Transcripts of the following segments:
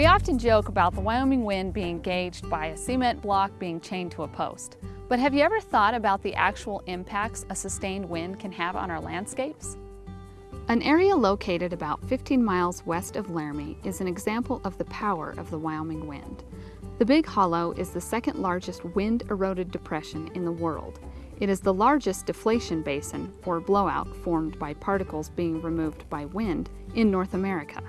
We often joke about the Wyoming wind being gauged by a cement block being chained to a post. But have you ever thought about the actual impacts a sustained wind can have on our landscapes? An area located about 15 miles west of Laramie is an example of the power of the Wyoming wind. The Big Hollow is the second largest wind-eroded depression in the world. It is the largest deflation basin, or blowout, formed by particles being removed by wind in North America.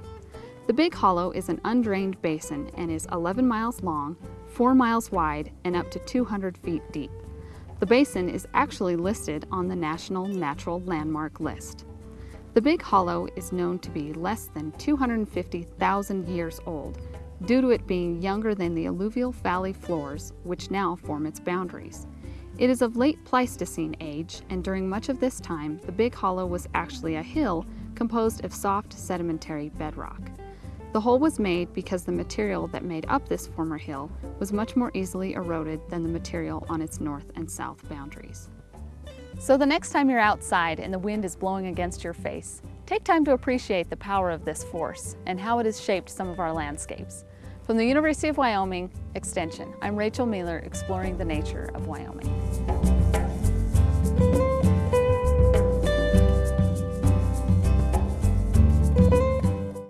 The Big Hollow is an undrained basin and is 11 miles long, 4 miles wide, and up to 200 feet deep. The basin is actually listed on the National Natural Landmark List. The Big Hollow is known to be less than 250,000 years old due to it being younger than the alluvial valley floors, which now form its boundaries. It is of late Pleistocene age, and during much of this time, the Big Hollow was actually a hill composed of soft sedimentary bedrock. The hole was made because the material that made up this former hill was much more easily eroded than the material on its north and south boundaries. So the next time you're outside and the wind is blowing against your face, take time to appreciate the power of this force and how it has shaped some of our landscapes. From the University of Wyoming Extension, I'm Rachel Mueller exploring the nature of Wyoming.